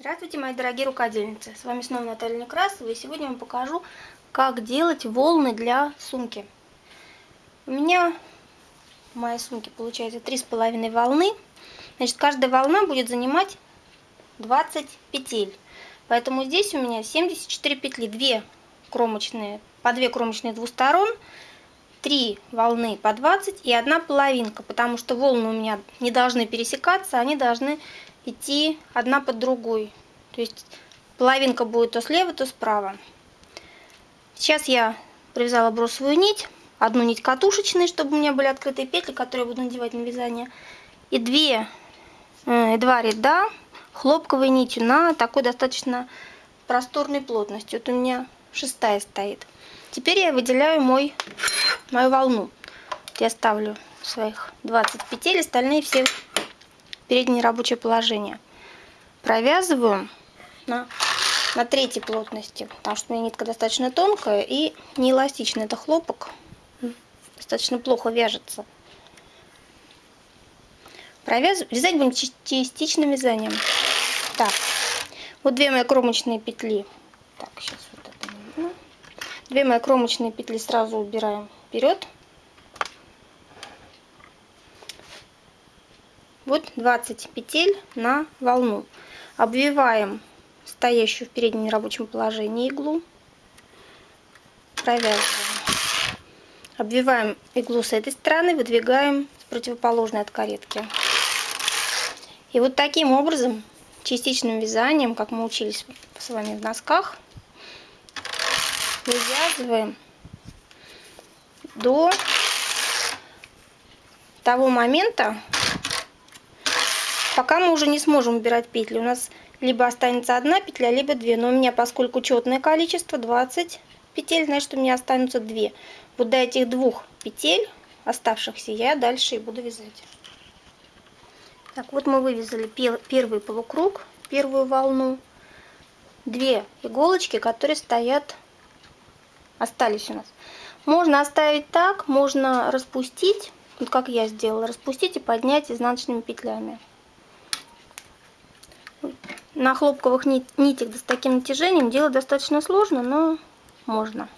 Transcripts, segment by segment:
Здравствуйте, мои дорогие рукодельницы! С вами снова Наталья Некрасова, и сегодня я вам покажу, как делать волны для сумки. У меня в моей сумке получается три с половиной волны. Значит, каждая волна будет занимать 20 петель. Поэтому здесь у меня 74 петли, 2 кромочные, по 2 кромочные двух сторон, 3 волны по 20 и одна половинка, потому что волны у меня не должны пересекаться, они должны идти одна под другой. То есть половинка будет то слева, то справа. Сейчас я провязала бросовую нить, одну нить катушечной, чтобы у меня были открытые петли, которые я буду надевать на вязание, и две, э, два ряда хлопковой нитью на такой достаточно просторной плотности. Вот у меня шестая стоит. Теперь я выделяю мой, мою волну. Я ставлю своих 20 петель, остальные все переднее рабочее положение. Провязываю на, на третьей плотности, потому что у меня нитка достаточно тонкая и не эластичная. Это хлопок, достаточно плохо вяжется. Провязываю, вязать будем частичным вязанием. Так, вот две мои кромочные петли. Так, сейчас вот. Две мои кромочные петли сразу убираем вперед. Вот 20 петель на волну. Обвиваем стоящую в переднем рабочем положении иглу. Провязываем. Обвиваем иглу с этой стороны, выдвигаем с противоположной от каретки. И вот таким образом, частичным вязанием, как мы учились с вами в носках, вывязываем до того момента, Пока мы уже не сможем убирать петли. У нас либо останется одна петля, либо две. Но у меня, поскольку четное количество, 20 петель, значит, у меня останутся две. Вот до этих двух петель оставшихся я дальше и буду вязать. Так, вот мы вывязали первый полукруг, первую волну. Две иголочки, которые стоят, остались у нас. Можно оставить так, можно распустить, вот как я сделала, распустить и поднять изнаночными петлями. На хлопковых нитях с таким натяжением делать достаточно сложно, но можно.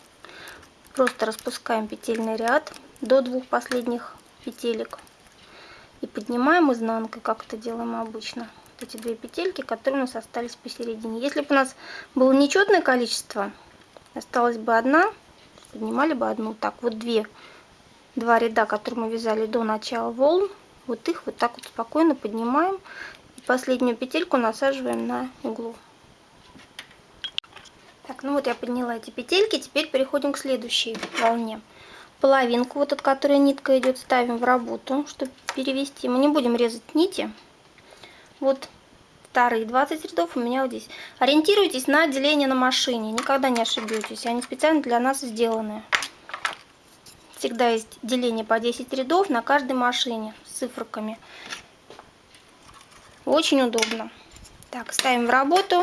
Просто распускаем петельный ряд до двух последних петелек. И поднимаем изнанкой, как это делаем обычно. Эти две петельки, которые у нас остались посередине. Если бы у нас было нечетное количество, осталась бы одна, поднимали бы одну. Так, вот две, два ряда, которые мы вязали до начала волн, вот их вот так вот спокойно поднимаем последнюю петельку насаживаем на углу. Так, ну вот я подняла эти петельки, теперь переходим к следующей волне. Половинку, вот от которой нитка идет, ставим в работу, чтобы перевести. Мы не будем резать нити. Вот вторые 20 рядов у меня вот здесь. Ориентируйтесь на деление на машине, никогда не ошибетесь. Они специально для нас сделаны. Всегда есть деление по 10 рядов на каждой машине с циферками. Очень удобно. Так, ставим в работу,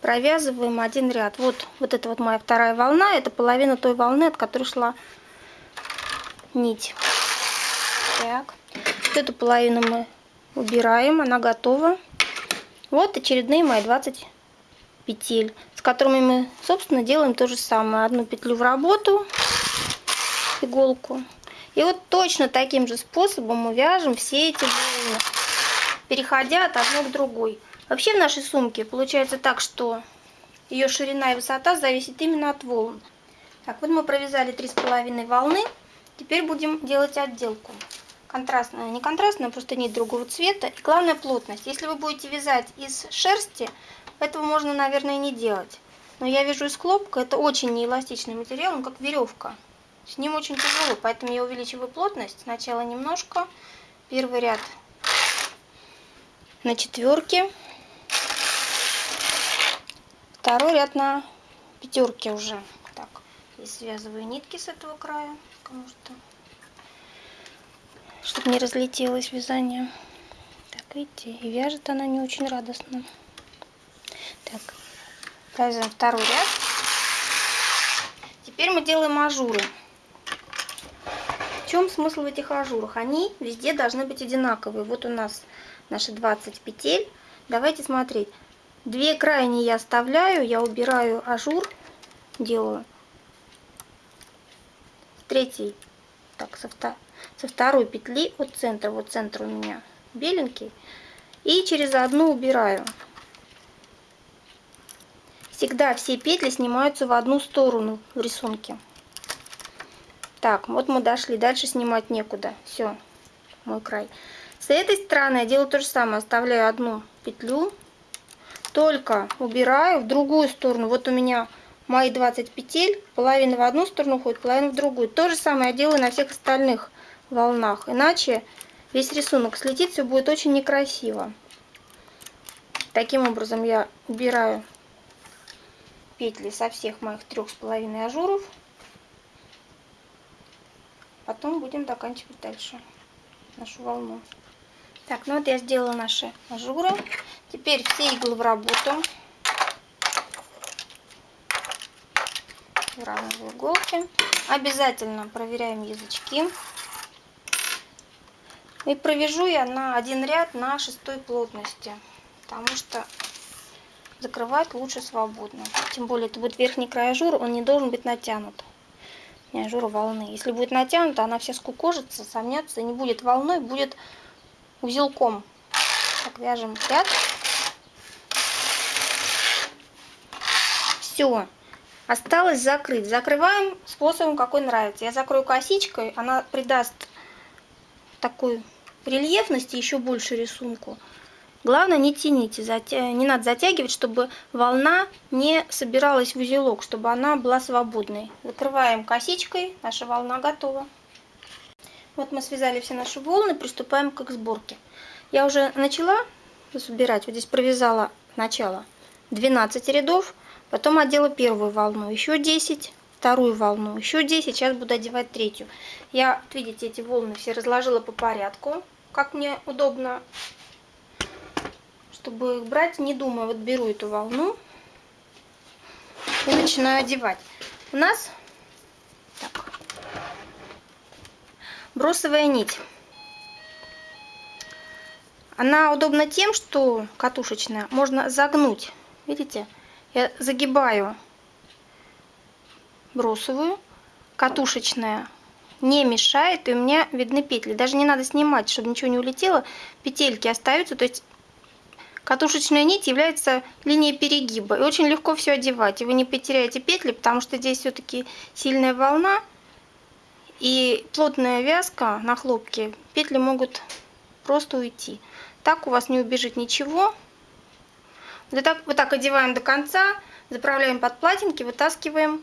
провязываем один ряд. Вот, вот это вот моя вторая волна, это половина той волны, от которой шла нить. Так, вот эту половину мы убираем, она готова. Вот очередные мои 20 петель, с которыми мы, собственно, делаем то же самое. Одну петлю в работу, иголку. И вот точно таким же способом мы вяжем все эти волны переходя от одной к другой. Вообще в нашей сумке получается так, что ее ширина и высота зависит именно от волн. Так, вот мы провязали три с половиной волны. Теперь будем делать отделку. Контрастная, не контрастная, просто нить другого цвета. И главное плотность. Если вы будете вязать из шерсти, этого можно, наверное, не делать. Но я вяжу из хлопка, это очень неэластичный материал, он как веревка. С ним очень тяжело, поэтому я увеличиваю плотность. Сначала немножко. Первый ряд на четверке. Второй ряд на пятерке уже. Так, и связываю нитки с этого края, потому что, чтобы не разлетелось вязание. Так, видите, и вяжет она не очень радостно. Так, провязываем второй ряд. Теперь мы делаем ажуры. В чем смысл в этих ажурах? Они везде должны быть одинаковые. Вот у нас наши 20 петель. Давайте смотреть. Две крайние я оставляю, я убираю ажур, делаю. Третий, так, со, втор со второй петли от центра, вот центр у меня беленький. И через одну убираю. Всегда все петли снимаются в одну сторону в рисунке. Так, вот мы дошли, дальше снимать некуда. Все, мой край. С этой стороны я делаю то же самое, оставляю одну петлю, только убираю в другую сторону. Вот у меня мои 20 петель, половина в одну сторону уходит, половина в другую. То же самое я делаю на всех остальных волнах, иначе весь рисунок слетит, все будет очень некрасиво. Таким образом я убираю петли со всех моих трех с половиной ажуров. Потом будем заканчивать дальше нашу волну. Так, ну вот я сделала наши ажуры. Теперь все иглы в работу. Выравниваю иголки. Обязательно проверяем язычки. И провяжу я на один ряд на шестой плотности, потому что закрывать лучше свободно. Тем более это будет верхний край ажура, он не должен быть натянут. Не ажура волны. Если будет натянута, она вся скукожится, сомнется не будет волной, будет узелком. Так, вяжем ряд. Все. Осталось закрыть. Закрываем способом, какой нравится. Я закрою косичкой, она придаст такой рельефности еще больше рисунку. Главное, не тяните, затя... не надо затягивать, чтобы волна не собиралась в узелок, чтобы она была свободной. Закрываем косичкой, наша волна готова. Вот мы связали все наши волны, приступаем к их сборке. Я уже начала собирать, вот здесь провязала начало 12 рядов, потом одела первую волну, еще 10, вторую волну, еще 10, сейчас буду одевать третью. Я, видите, эти волны все разложила по порядку, как мне удобно чтобы их брать, не думаю, вот беру эту волну и начинаю одевать. У нас так, бросовая нить. Она удобна тем, что катушечная, можно загнуть. Видите, я загибаю бросовую, катушечная не мешает, и у меня видны петли. Даже не надо снимать, чтобы ничего не улетело. Петельки остаются, то есть Катушечная нить является линией перегиба. И очень легко все одевать. И вы не потеряете петли, потому что здесь все-таки сильная волна. И плотная вязка на хлопке. Петли могут просто уйти. Так у вас не убежит ничего. Вот так, вот так одеваем до конца. Заправляем под платинки, вытаскиваем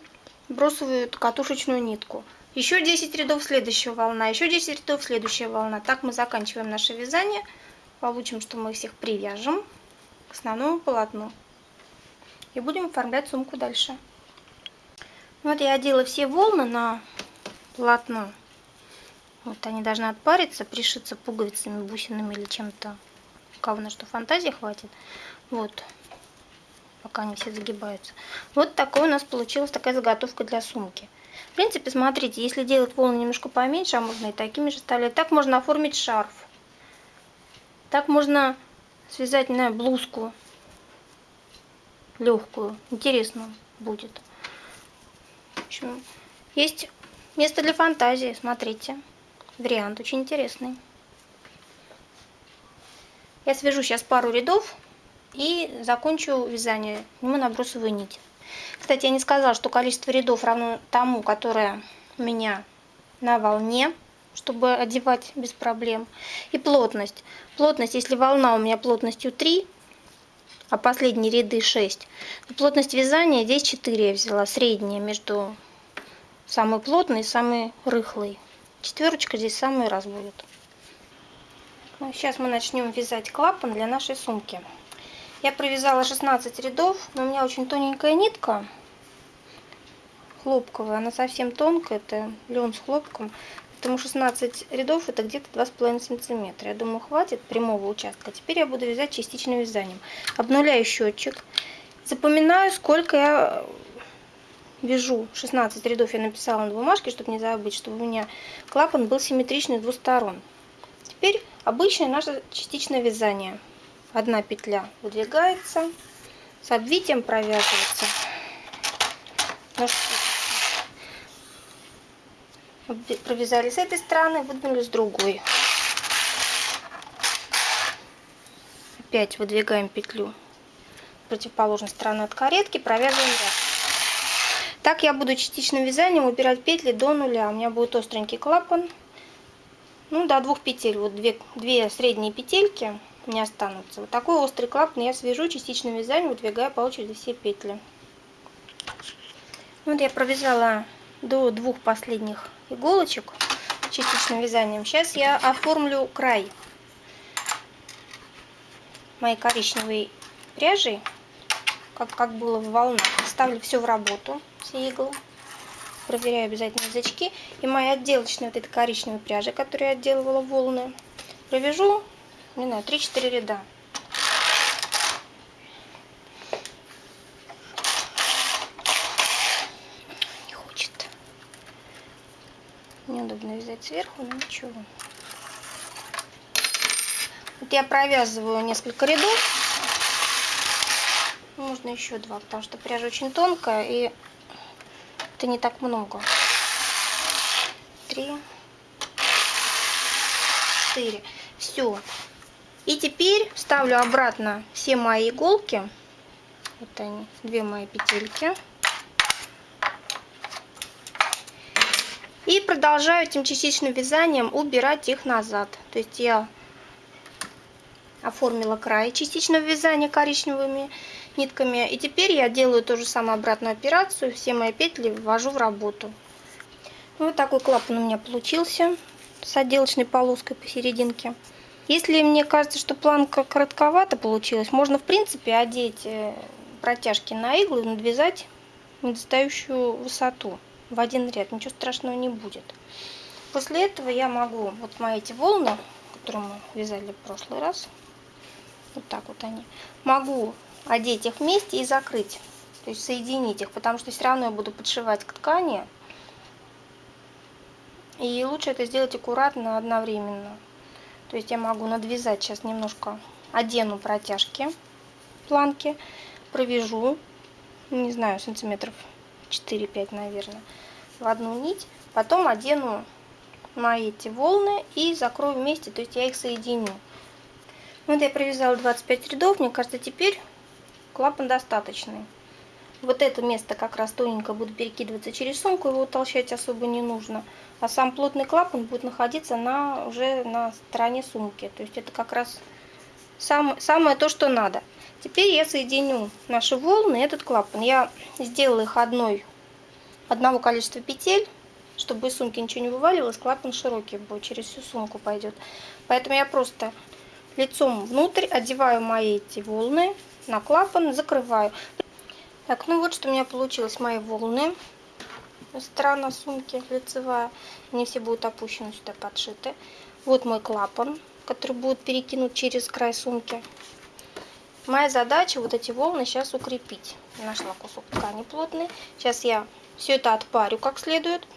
бросовую катушечную нитку. Еще 10 рядов следующая волна, еще 10 рядов следующая волна. Так мы заканчиваем наше вязание получим, что мы всех привяжем к основному полотну. И будем оформлять сумку дальше. Вот я одела все волны на полотно. Вот они должны отпариться, пришиться пуговицами, бусинами или чем-то. У кого на что фантазии хватит. Вот. Пока они все загибаются. Вот такой у нас получилась такая заготовка для сумки. В принципе, смотрите, если делать волны немножко поменьше, а можно и такими же оставлять, так можно оформить шарф. Так можно связать на блузку легкую. Интересно будет. В общем, есть место для фантазии. Смотрите. Вариант очень интересный. Я свяжу сейчас пару рядов и закончу вязание. Сниму набросовую нить. Кстати, я не сказала, что количество рядов равно тому, которое у меня на волне чтобы одевать без проблем. И плотность. Плотность, если волна у меня плотностью 3, а последние ряды 6, то плотность вязания здесь 4 я взяла, средняя между самой плотной и самой рыхлой. Четверочка здесь самый раз будет. Ну, сейчас мы начнем вязать клапан для нашей сумки. Я провязала 16 рядов, но у меня очень тоненькая нитка, хлопковая, она совсем тонкая, это лен с хлопком. Потому 16 рядов это где-то 2,5 сантиметра. Я думаю, хватит прямого участка. Теперь я буду вязать частичным вязанием. Обнуляю счетчик. Запоминаю, сколько я вяжу. 16 рядов я написала на бумажке, чтобы не забыть, чтобы у меня клапан был симметричный с двух сторон. Теперь обычное наше частичное вязание. Одна петля выдвигается, с обвитием провязывается. Провязали с этой стороны, выдвинули с другой. Опять выдвигаем петлю противоположной стороны от каретки, провязываем ряд. Так я буду частичным вязанием убирать петли до нуля. У меня будет остренький клапан. Ну, до двух петель. Вот две, две средние петельки не останутся. Вот такой острый клапан я свяжу частичным вязанием, выдвигая по очереди все петли. Вот я провязала до двух последних иголочек частичным вязанием. Сейчас я оформлю край моей коричневой пряжей, как, как было в волнах. Ставлю все в работу, все иглы. Проверяю обязательно язычки. И моя отделочная вот этой коричневой пряжи, которую я отделывала волны, провяжу, не знаю, 3-4 ряда. Не хочет. Неудобно вязать сверху, но ничего. Вот я провязываю несколько рядов. Можно еще два, потому что пряжа очень тонкая и это не так много. Три, четыре. Все. И теперь ставлю обратно все мои иголки. Вот они, две мои петельки. И продолжаю этим частичным вязанием убирать их назад. То есть я оформила край частичного вязания коричневыми нитками. И теперь я делаю ту же самую обратную операцию. Все мои петли ввожу в работу. Вот такой клапан у меня получился с отделочной полоской посерединке. Если мне кажется, что планка коротковато получилась, можно в принципе одеть э, протяжки на иглу и надвязать недостающую высоту в один ряд. Ничего страшного не будет. После этого я могу, вот мои эти волны, которые мы вязали в прошлый раз, вот так вот они. Могу одеть их вместе и закрыть. То есть соединить их, потому что все равно я буду подшивать к ткани. И лучше это сделать аккуратно одновременно. То есть я могу надвязать сейчас немножко, одену протяжки планки, провяжу, не знаю, сантиметров 4-5, наверное, в одну нить. Потом одену мои эти волны и закрою вместе, то есть я их соединю. Вот я провязала 25 рядов, мне кажется, теперь клапан достаточный. Вот это место как раз тоненько будет перекидываться через сумку, его утолщать особо не нужно. А сам плотный клапан будет находиться на, уже на стороне сумки. То есть это как раз сам, самое то, что надо. Теперь я соединю наши волны и этот клапан. Я сделала их одной, одного количества петель, чтобы из сумки ничего не вываливалось. Клапан широкий будет, через всю сумку пойдет. Поэтому я просто лицом внутрь, одеваю мои эти волны на клапан, закрываю. Так, ну вот что у меня получилось, мои волны. Сторона сумки лицевая, они все будут опущены сюда, подшиты. Вот мой клапан, который будет перекинут через край сумки. Моя задача вот эти волны сейчас укрепить. Нашла кусок ткани плотный. Сейчас я все это отпарю как следует.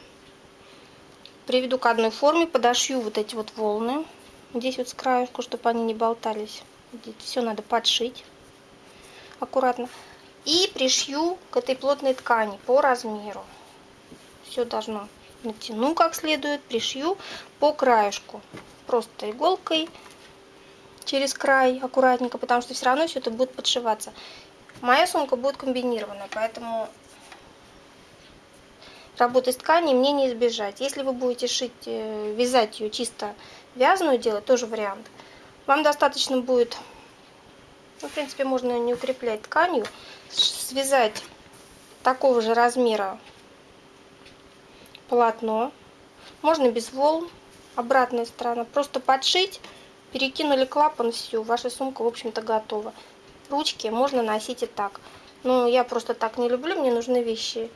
Приведу к одной форме, подошью вот эти вот волны здесь вот с краешку, чтобы они не болтались. Здесь все надо подшить аккуратно. И пришью к этой плотной ткани по размеру. Все должно натяну как следует, пришью по краешку. Просто иголкой через край аккуратненько, потому что все равно все это будет подшиваться. Моя сумка будет комбинированная, поэтому работы с тканью мне не избежать. Если вы будете шить, э, вязать ее чисто вязаную делать, тоже вариант. Вам достаточно будет, ну, в принципе, можно не укреплять тканью, связать такого же размера полотно. Можно без волн, обратная сторона. Просто подшить, перекинули клапан, все, ваша сумка, в общем-то, готова. Ручки можно носить и так. Но я просто так не люблю, мне нужны вещи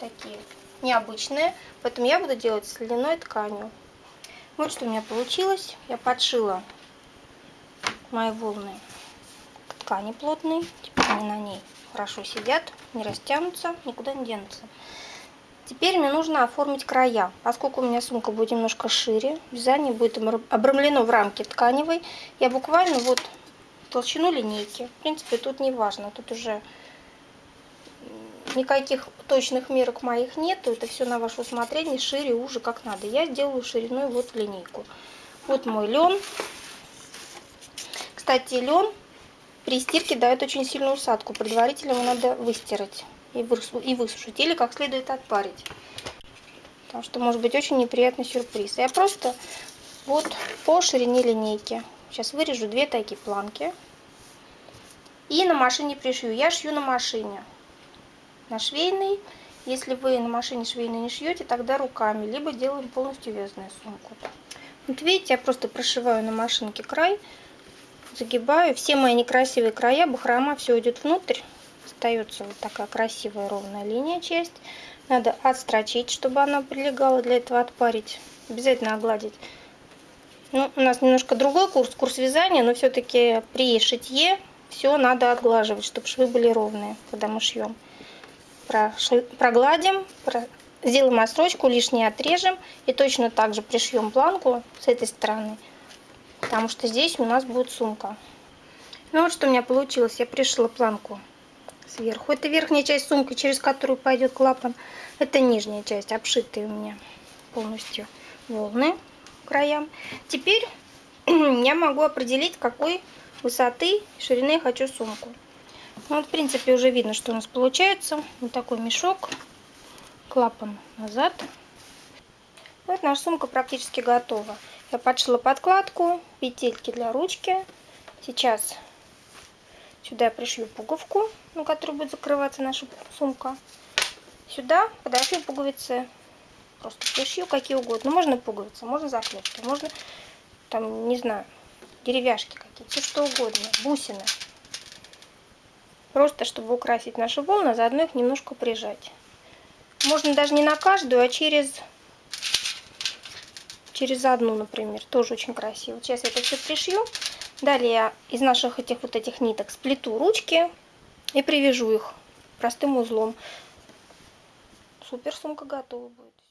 такие необычные. Поэтому я буду делать с льняной тканью. Вот что у меня получилось. Я подшила мои волны ткани плотной. Теперь они на ней хорошо сидят, не растянутся, никуда не денутся. Теперь мне нужно оформить края. Поскольку у меня сумка будет немножко шире, вязание будет обрамлено в рамке тканевой, я буквально вот толщину линейки. В принципе, тут не важно, тут уже никаких точных мерок моих нету, это все на ваше усмотрение, шире, уже, как надо. Я сделаю шириной вот линейку. Вот мой лен. Кстати, лен при стирке дает очень сильную усадку. Предварительно его надо выстирать и высушить, или как следует отпарить. Потому что может быть очень неприятный сюрприз. Я просто вот по ширине линейки. Сейчас вырежу две такие планки. И на машине пришью. Я шью на машине. На швейной. Если вы на машине швейной не шьете, тогда руками. Либо делаем полностью вязаную сумку. Вот видите, я просто прошиваю на машинке край. Загибаю. Все мои некрасивые края, бахрома, все идет внутрь. Остается вот такая красивая ровная линия часть. Надо отстрочить, чтобы она прилегала. Для этого отпарить. Обязательно огладить. Ну, у нас немножко другой курс, курс вязания, но все-таки при шитье все надо отглаживать, чтобы швы были ровные, когда мы шьем. Прогладим, сделаем отстрочку, лишнее отрежем и точно так же пришьем планку с этой стороны, потому что здесь у нас будет сумка. Ну вот что у меня получилось, я пришила планку сверху. Это верхняя часть сумки, через которую пойдет клапан. Это нижняя часть, обшитые у меня полностью волны краям. Теперь я могу определить, какой высоты ширины я хочу сумку. Ну, вот, в принципе, уже видно, что у нас получается. Вот такой мешок, клапан назад. Вот наша сумка практически готова. Я подшила подкладку, петельки для ручки. Сейчас сюда я пришью пуговку, на которую будет закрываться наша сумка. Сюда подошью пуговицы Просто пришью какие угодно. Можно пуговицы, можно заклепки, можно, там, не знаю, деревяшки какие-то, все что угодно, бусины. Просто, чтобы украсить наши волны, а заодно их немножко прижать. Можно даже не на каждую, а через, через одну, например. Тоже очень красиво. Сейчас я это все пришью. Далее из наших этих вот этих ниток сплету ручки и привяжу их простым узлом. Супер сумка готова будет.